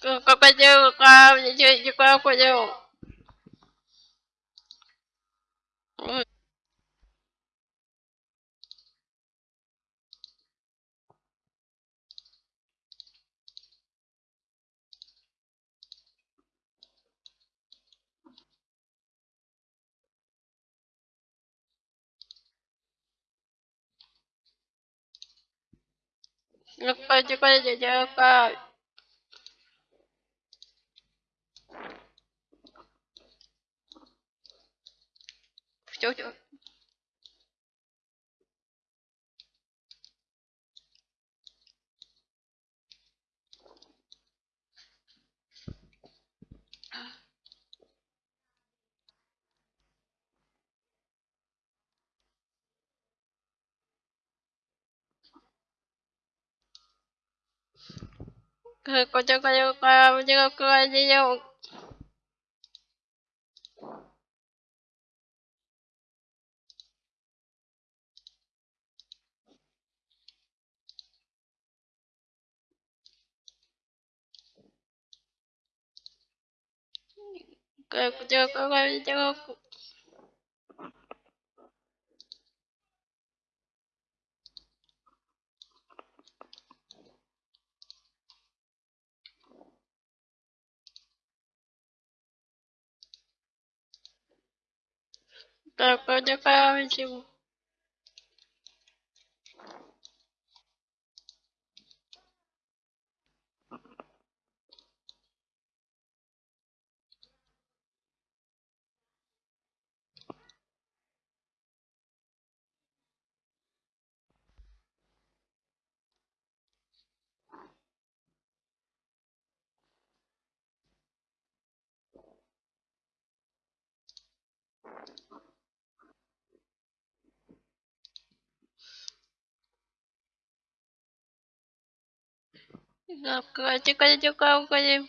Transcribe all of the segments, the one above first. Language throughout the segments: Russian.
Крокодил, камни, деньги, крокодил. Крокодил, крокодил, камни. Все, все. Крокодил, chỗ chỗ có cho có cho có cho có cho Сегодня пробую. Крокодил, крокодил. Крокодил, крокодил. Крокодил,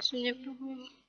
крокодил. Крокодил,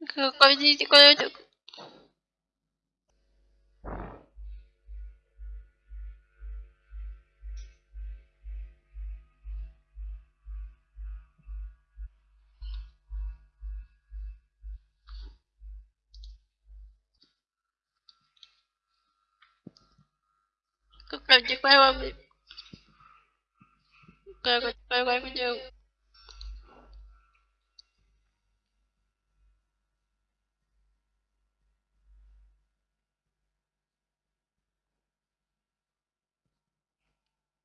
Крокодил, крокодил. Крокодил, крокодил. Крокодил. Крокодил, крокодил. Живый,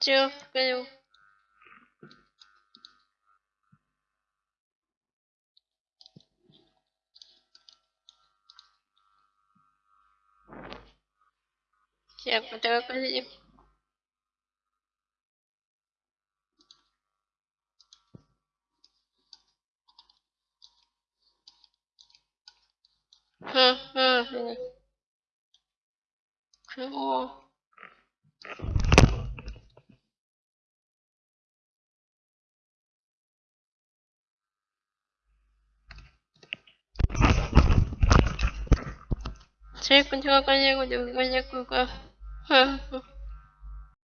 Chưa, kêu. Siapa tahu kasih. Hmm, hmm, sini. Oh. Saya kunjung kunjung kunjung kunjung kunjung.